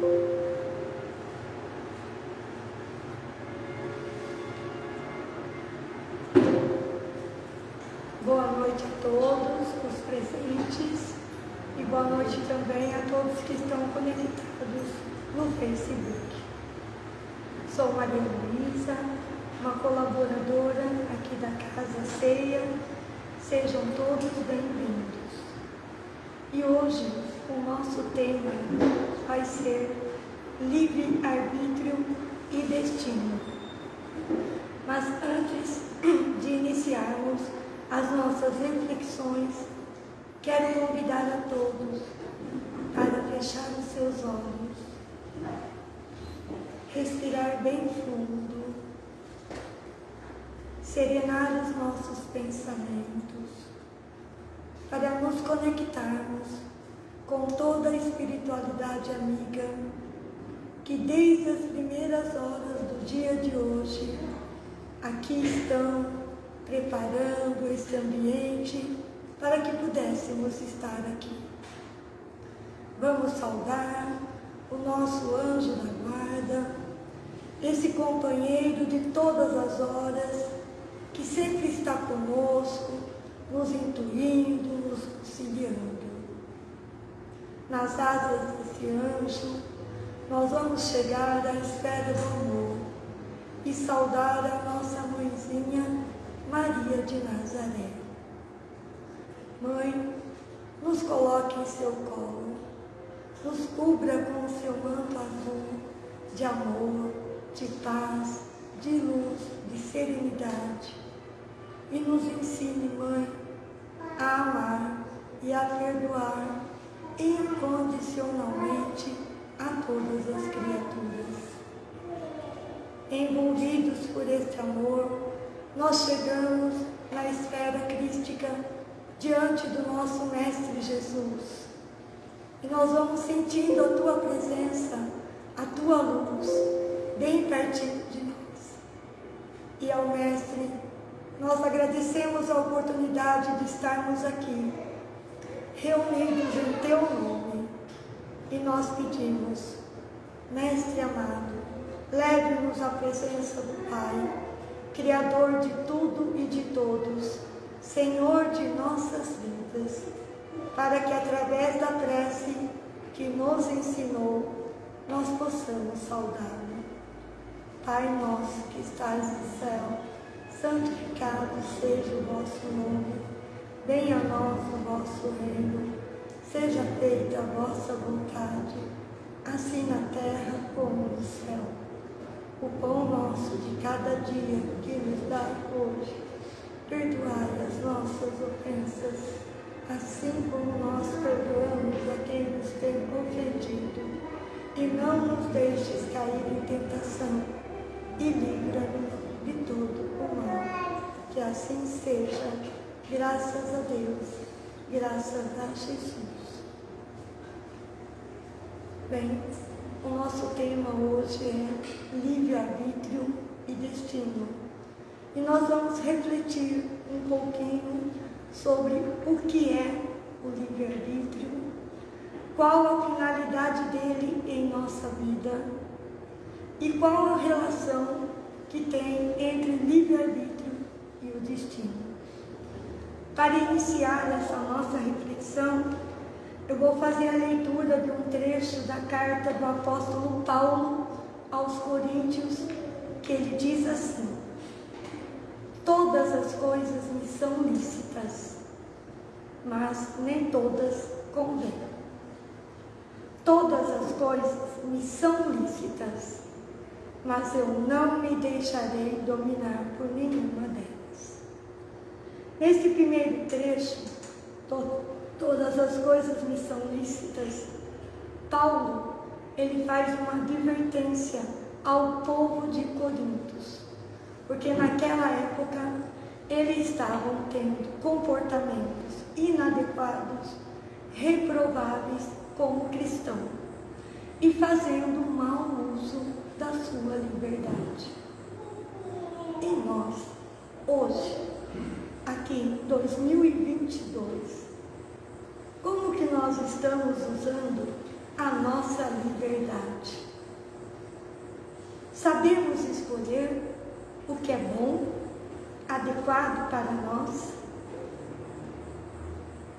Boa noite a todos os presentes e boa noite também a todos que estão conectados no Facebook. Sou Maria Luísa, uma colaboradora aqui da Casa Ceia. Sejam todos bem-vindos. E hoje o nosso tema vai ser livre-arbítrio e destino. Mas antes de iniciarmos as nossas reflexões, quero convidar a todos para fechar os seus olhos, respirar bem fundo, serenar os nossos pensamentos, para nos conectarmos com toda a espiritualidade amiga que desde as primeiras horas do dia de hoje aqui estão preparando esse ambiente para que pudéssemos estar aqui. Vamos saudar o nosso anjo da guarda, esse companheiro de todas as horas, que sempre está conosco, nos intuindo, nos auxiliando. Nas asas desse anjo, nós vamos chegar à esfera do amor e saudar a nossa mãezinha Maria de Nazaré. Mãe, nos coloque em seu colo, nos cubra com o seu manto azul de amor, de paz, de luz, de serenidade e nos ensine, Mãe, a amar e a perdoar incondicionalmente a todas as criaturas. Envolvidos por este amor, nós chegamos na esfera crística diante do nosso Mestre Jesus. E nós vamos sentindo a Tua presença, a Tua luz, bem pertinho de nós. E ao Mestre, nós agradecemos a oportunidade de estarmos aqui, reunidos em Teu nome. E nós pedimos, Mestre amado, leve-nos à presença do Pai Criador de tudo e de todos, Senhor de nossas vidas, para que através da prece que nos ensinou, nós possamos saudá-lo. Pai nosso que estás no céu, santificado seja o vosso nome, venha a nós o vosso reino, seja feita a vossa vontade, assim na terra como no céu o pão nosso de cada dia que nos dá hoje. Perdoai as nossas ofensas, assim como nós perdoamos a quem nos tem ofendido. E não nos deixes cair em tentação, e livra-nos de todo o mal. Que assim seja, graças a Deus, graças a Jesus. Bem, o nosso tema hoje é livre-arbítrio e destino. E nós vamos refletir um pouquinho sobre o que é o livre-arbítrio, qual a finalidade dele em nossa vida e qual a relação que tem entre livre-arbítrio e o destino. Para iniciar essa nossa reflexão, eu vou fazer a leitura de um trecho da carta do apóstolo Paulo aos Coríntios, que ele diz assim: Todas as coisas me são lícitas, mas nem todas convêm. Todas as coisas me são lícitas, mas eu não me deixarei dominar por nenhuma delas. Neste primeiro trecho, todas as coisas me são lícitas. Paulo, ele faz uma advertência ao povo de Corintos, porque naquela época eles estavam tendo comportamentos inadequados, reprováveis como cristão e fazendo mau uso da sua liberdade. E nós, hoje, aqui em 2022, como que nós estamos usando a nossa liberdade. Sabemos escolher o que é bom, adequado para nós.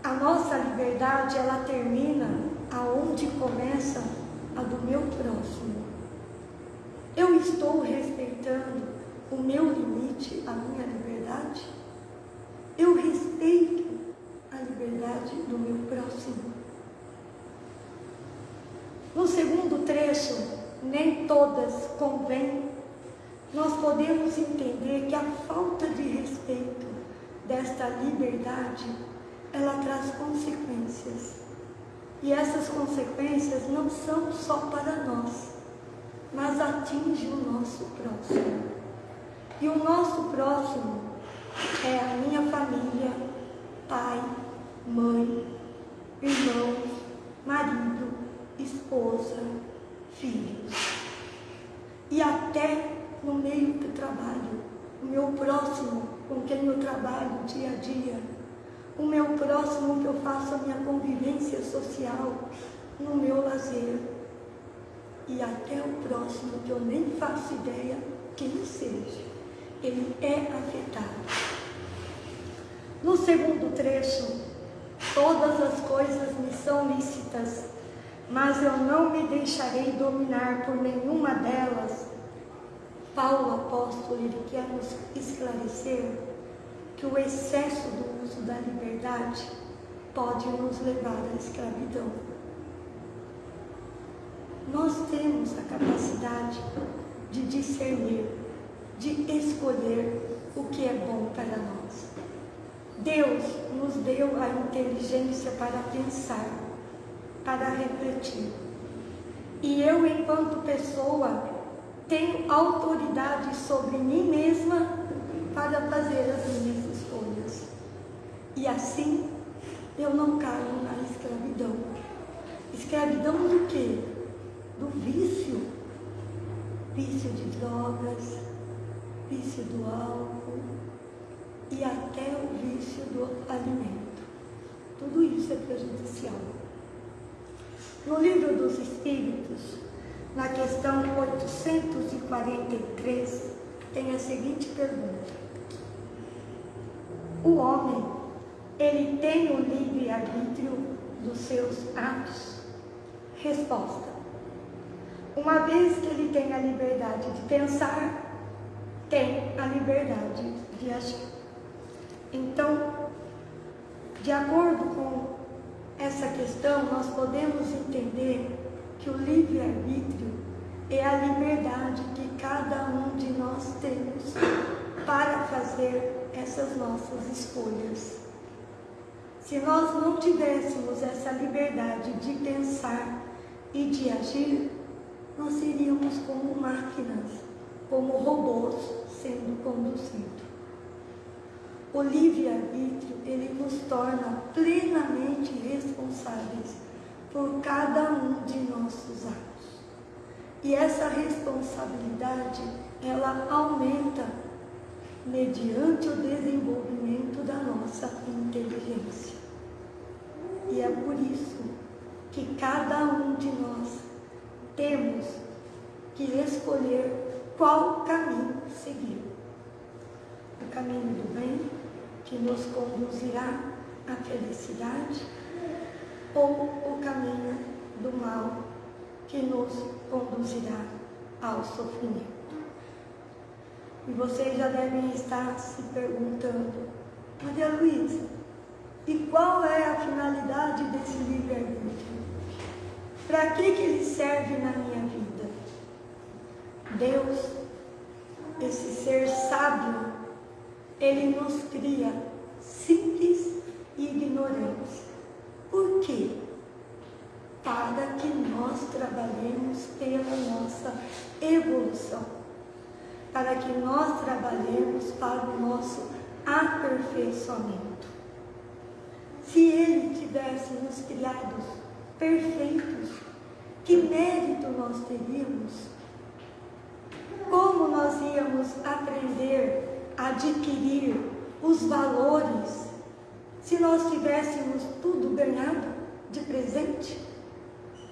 A nossa liberdade, ela termina aonde começa a do meu próximo. Eu estou respeitando o meu limite, a minha liberdade? Eu respeito a liberdade do meu próximo. No segundo trecho, nem todas convêm, nós podemos entender que a falta de respeito desta liberdade, ela traz consequências. E essas consequências não são só para nós, mas atinge o nosso próximo. E o nosso próximo é a minha família, pai, mãe, irmãos, marido, esposa, filhos. E até no meio do trabalho, o meu próximo com quem eu trabalho dia a dia, o meu próximo que eu faço a minha convivência social, no meu lazer, e até o próximo que eu nem faço ideia quem seja, ele é afetado. No segundo trecho, todas as coisas me são lícitas, mas eu não me deixarei dominar por nenhuma delas. Paulo apóstolo, ele quer nos esclarecer que o excesso do uso da liberdade pode nos levar à escravidão. Nós temos a capacidade de discernir, de escolher o que é bom para nós. Deus nos deu a inteligência para pensar, para refletir. E eu, enquanto pessoa, tenho autoridade sobre mim mesma para fazer as minhas escolhas. E assim eu não caio na escravidão. Escravidão do quê? Do vício. Vício de drogas, vício do álcool e até o vício do alimento. Tudo isso é prejudicial. No livro dos Espíritos, na questão 843, tem a seguinte pergunta. O homem, ele tem o livre-arbítrio dos seus atos? Resposta. Uma vez que ele tem a liberdade de pensar, tem a liberdade de agir. Então, de acordo com essa questão, nós podemos entender que o livre-arbítrio é a liberdade que cada um de nós temos para fazer essas nossas escolhas. Se nós não tivéssemos essa liberdade de pensar e de agir, nós seríamos como máquinas, como robôs sendo conduzidos. O livre-arbítrio, ele nos torna plenamente responsáveis por cada um de nossos atos. E essa responsabilidade, ela aumenta mediante o desenvolvimento da nossa inteligência. E é por isso que cada um de nós temos que escolher qual caminho seguir. O caminho do bem, que nos conduzirá à felicidade, ou o caminho do mal, que nos conduzirá ao sofrimento. E vocês já devem estar se perguntando, Maria Luísa, e qual é a finalidade desse livre-arbítrio? Para que, que ele serve na minha vida? Deus, esse ser sábio, ele nos cria simples e ignorantes. Por quê? Para que nós trabalhemos pela nossa evolução. Para que nós trabalhemos para o nosso aperfeiçoamento. Se Ele tivesse nos criados perfeitos, que mérito nós teríamos? Como nós íamos aprender adquirir os valores se nós tivéssemos tudo ganhado de presente?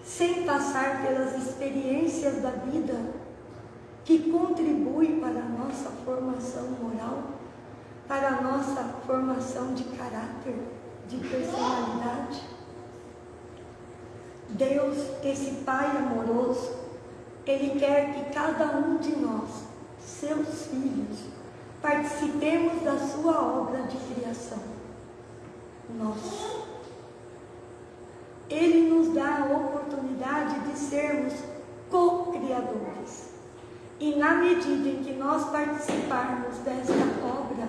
sem passar pelas experiências da vida que contribuem para a nossa formação moral, para a nossa formação de caráter, de personalidade. Deus, esse Pai amoroso, Ele quer que cada um de nós, seus filhos, participemos da sua obra de criação. Nós. Ele nos dá a oportunidade de sermos co-criadores. E na medida em que nós participarmos desta obra,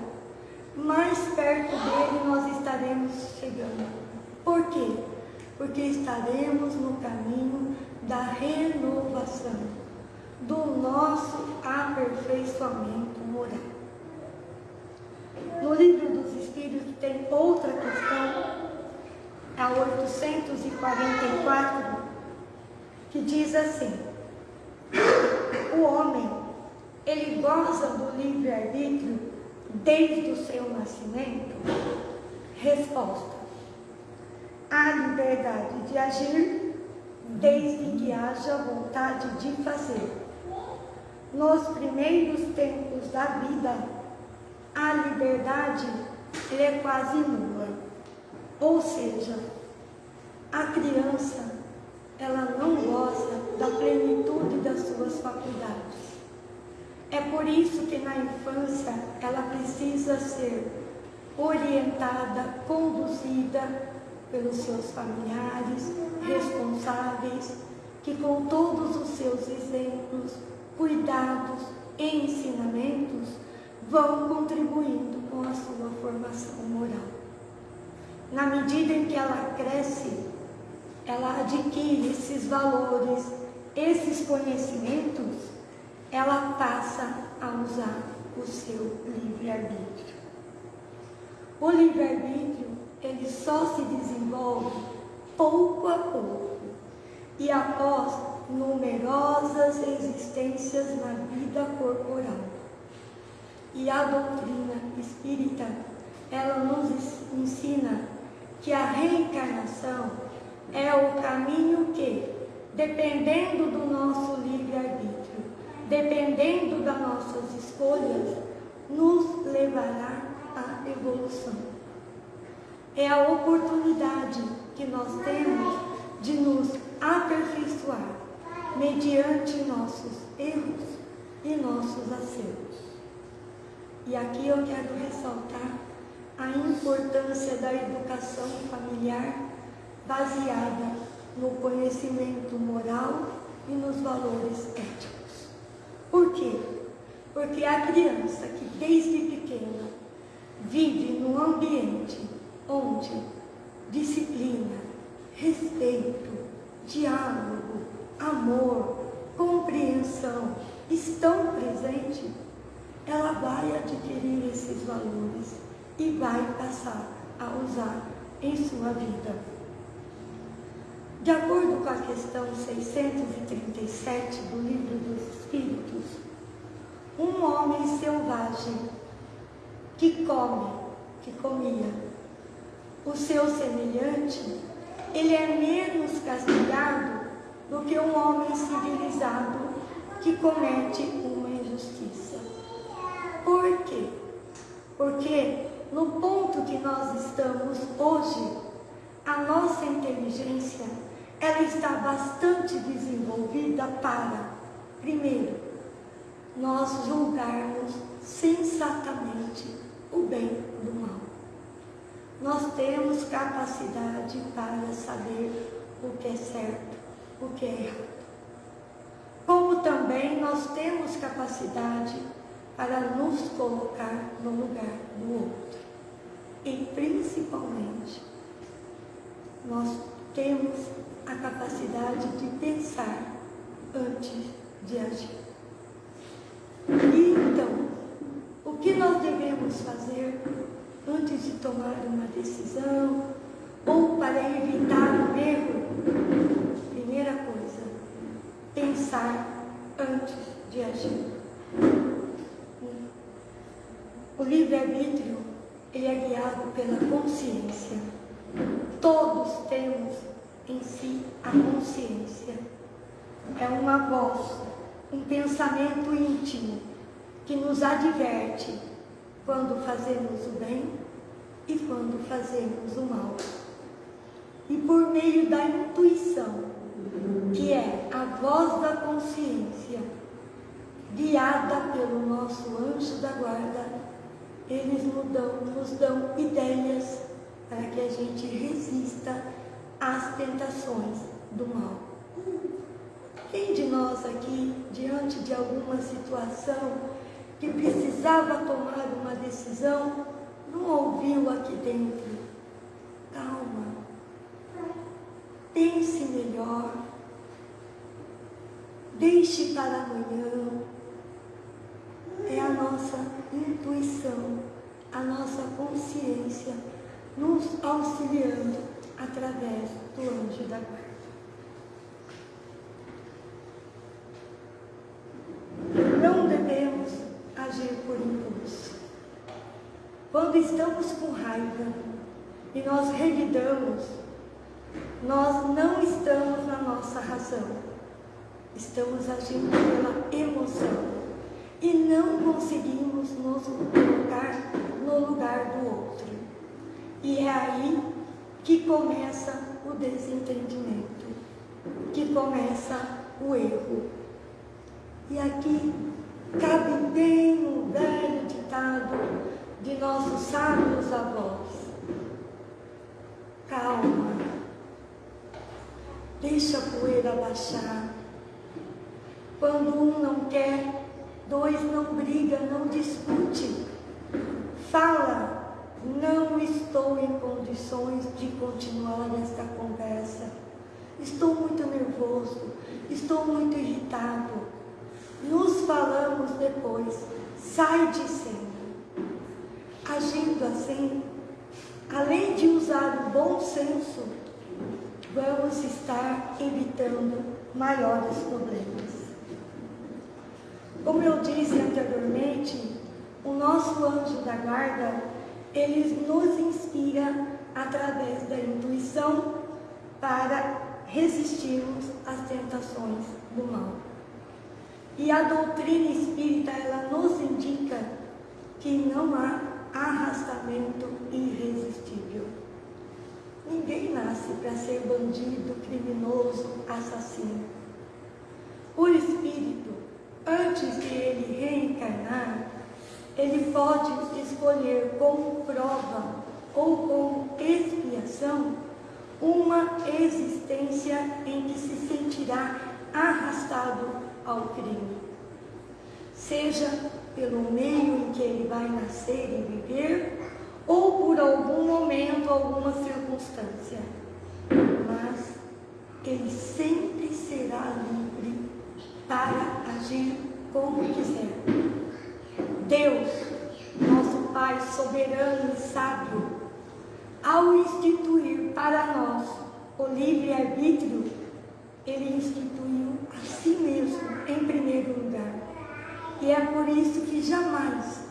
mais perto dele nós estaremos chegando. Por quê? Porque estaremos no caminho da renovação, do nosso aperfeiçoamento moral. No livro dos Espíritos tem outra questão a 844, que diz assim: o homem, ele goza do livre-arbítrio desde o seu nascimento? Resposta: a liberdade de agir desde que haja vontade de fazer. Nos primeiros tempos da vida, a liberdade é quase nula ou seja, a criança, ela não goza da plenitude das suas faculdades. É por isso que na infância ela precisa ser orientada, conduzida pelos seus familiares, responsáveis, que com todos os seus exemplos, cuidados e ensinamentos vão contribuindo com a sua formação moral. Na medida em que ela cresce, ela adquire esses valores, esses conhecimentos, ela passa a usar o seu livre-arbítrio. O livre-arbítrio, ele só se desenvolve pouco a pouco e após numerosas existências na vida corporal. E a doutrina espírita, ela nos ensina que a reencarnação é o caminho que, dependendo do nosso livre-arbítrio, dependendo das nossas escolhas, nos levará à evolução. É a oportunidade que nós temos de nos aperfeiçoar mediante nossos erros e nossos acertos. E aqui eu quero ressaltar a importância da educação familiar baseada no conhecimento moral e nos valores éticos. Por quê? Porque a criança que desde pequena vive num ambiente disciplina, respeito, diálogo, amor, compreensão estão presentes, ela vai adquirir esses valores e vai passar a usar em sua vida. De acordo com a questão 637 do Livro dos Espíritos, um homem selvagem que come, que comia, o seu semelhante, ele é menos castigado do que um homem civilizado que comete uma injustiça. Por quê? Porque no ponto que nós estamos hoje, a nossa inteligência ela está bastante desenvolvida para, primeiro, nós julgarmos sensatamente o bem do mal. Nós temos capacidade para saber o que é certo, o que é errado. Como também nós temos capacidade para nos colocar no lugar do outro. E principalmente, nós temos a capacidade de pensar antes de agir. E então, o que nós devemos fazer tomar uma decisão ou para evitar um erro? Primeira coisa, pensar antes de agir. O livre-arbítrio ele é guiado pela consciência. Todos temos em si a consciência. uma voz, um pensamento íntimo que nos adverte quando fazemos o bem e quando fazemos o mal. E por meio da intuição, que é a voz da consciência, guiada pelo nosso anjo da guarda, eles nos dão, nos dão ideias para que a gente resista às tentações do mal. Quem de nós aqui, diante de alguma situação que precisava tomar uma decisão, não ouviu aqui dentro? Calma, pense melhor, deixe para amanhã. É a nossa intuição, a nossa consciência nos auxiliando através do anjo da guarda. Não devemos agir por impulso. Quando estamos com raiva e nós revidamos, nós não estamos na nossa razão. Estamos agindo pela emoção e não conseguimos nos colocar no lugar do outro. E é aí que começa o desentendimento, que começa o erro. E aqui cabe bem um velho ditado de nossos sábios avós. Calma, deixa a poeira baixar. Quando um não quer, dois não briga, não discute. Fala, não estou em condições de continuar esta conversa. Estou muito nervoso, estou muito irritado nos falamos depois. Sai de cena. Agindo assim, além de usar o bom senso, vamos estar evitando maiores problemas. Como eu disse anteriormente, o nosso anjo da guarda, ele nos inspira através da intuição para resistirmos às tentações do mal. E a doutrina espírita, ela nos indica que não há arrastamento irresistível. Ninguém nasce para ser bandido, criminoso, assassino. O espírito, antes de ele reencarnar, ele pode escolher como prova ou como expiação uma existência em que se sentirá arrastado ao crime. Seja pelo meio em que ele vai nascer e viver, ou por algum momento, alguma circunstância. Mas ele sempre será livre para agir como quiser. Deus, nosso Pai soberano e sábio, ao instituir para nós o livre-arbítrio, ele instituiu a si mesmo em primeiro lugar. E é por isso que jamais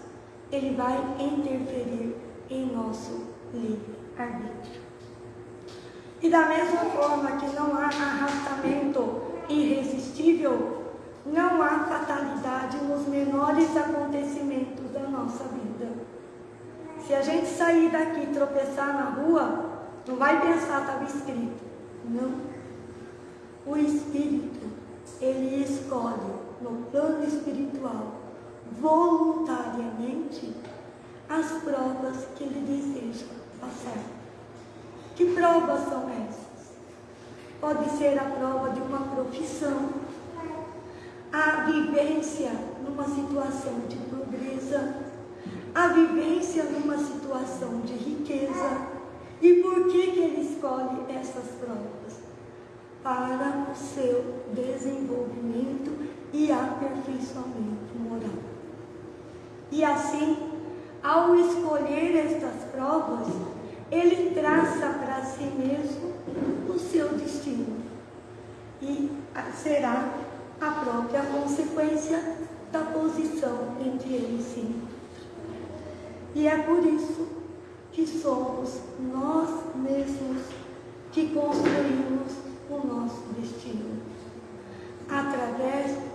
ele vai interferir em nosso livre-arbítrio. E da mesma forma que não há arrastamento irresistível, não há fatalidade nos menores acontecimentos da nossa vida. Se a gente sair daqui e tropeçar na rua, não vai pensar, estava escrito. Não. O Espírito, ele escolhe no plano espiritual, voluntariamente, as provas que ele deseja passar. Que provas são essas? Pode ser a prova de uma profissão, a vivência numa situação de pobreza, a vivência numa situação de riqueza. E por que, que ele escolhe essas provas? para o seu desenvolvimento e aperfeiçoamento moral. E assim, ao escolher estas provas, ele traça para si mesmo o seu destino e será a própria consequência da posição em que ele se encontra. E é por isso que somos nós mesmos que construímos o nosso destino. Através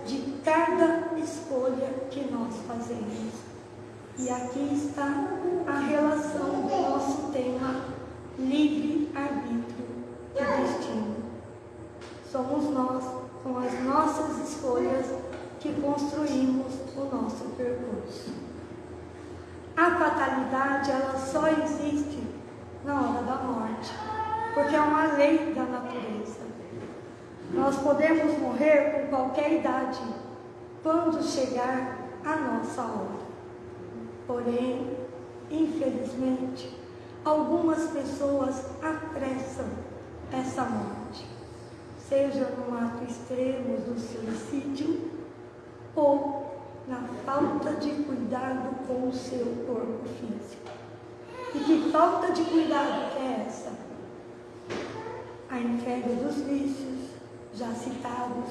cada escolha que nós fazemos. E aqui está a relação do nosso tema livre-arbítrio e destino. Somos nós, com as nossas escolhas, que construímos o nosso percurso. A fatalidade, ela só existe na hora da morte, porque é uma lei da natureza. Nós podemos morrer com qualquer idade, quando chegar a nossa hora. Porém, infelizmente, algumas pessoas apressam essa morte, seja no ato extremo do suicídio ou na falta de cuidado com o seu corpo físico. E que falta de cuidado é essa? A entrega dos vícios, já citados,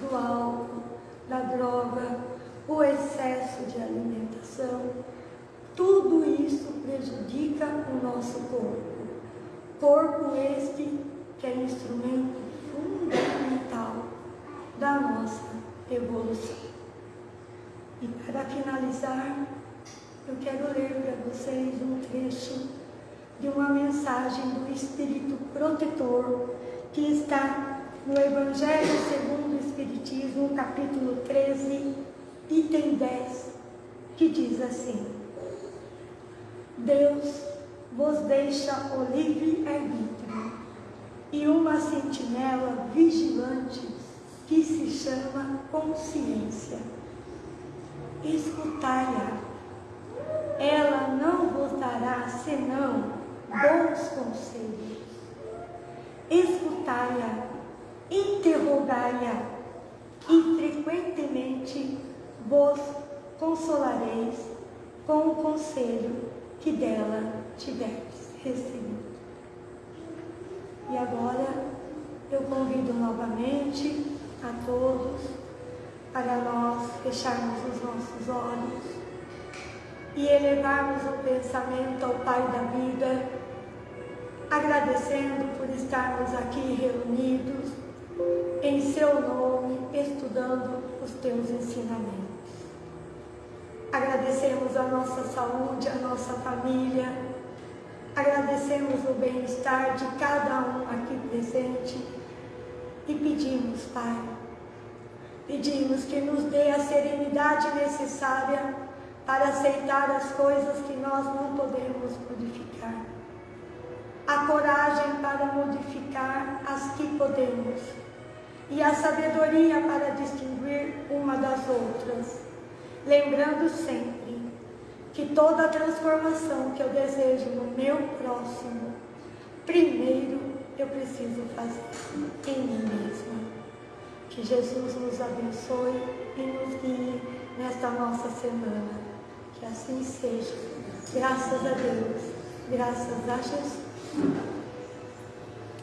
do álcool, da droga, o excesso de alimentação, tudo isso prejudica o nosso corpo. Corpo este que é instrumento fundamental da nossa evolução. E para finalizar, eu quero ler para vocês um trecho de uma mensagem do Espírito Protetor que está no Evangelho segundo o Espiritismo, capítulo 13, item 10, que diz assim: Deus vos deixa o livre arbítrio e uma sentinela vigilante que se chama consciência. Escutai-a. Ela não vos dará senão bons conselhos. Escutai-a, interrogai-a e frequentemente vos consolareis com o conselho que dela tiveres recebido. E agora eu convido novamente a todos para nós fecharmos os nossos olhos e elevarmos o pensamento ao Pai da vida, agradecendo por estarmos aqui reunidos em seu nome, estudando os teus ensinamentos. Agradecemos a nossa saúde, a nossa família, agradecemos o bem-estar de cada um aqui presente. E pedimos, Pai, pedimos que nos dê a serenidade necessária para aceitar as coisas que nós não podemos modificar, a coragem para modificar as que podemos. E a sabedoria para distinguir uma das outras lembrando sempre que toda a transformação que eu desejo no meu próximo, primeiro eu preciso fazer em mim mesma. Que Jesus nos abençoe e nos guie nesta nossa semana. Que assim seja. Graças a Deus. Graças a Jesus.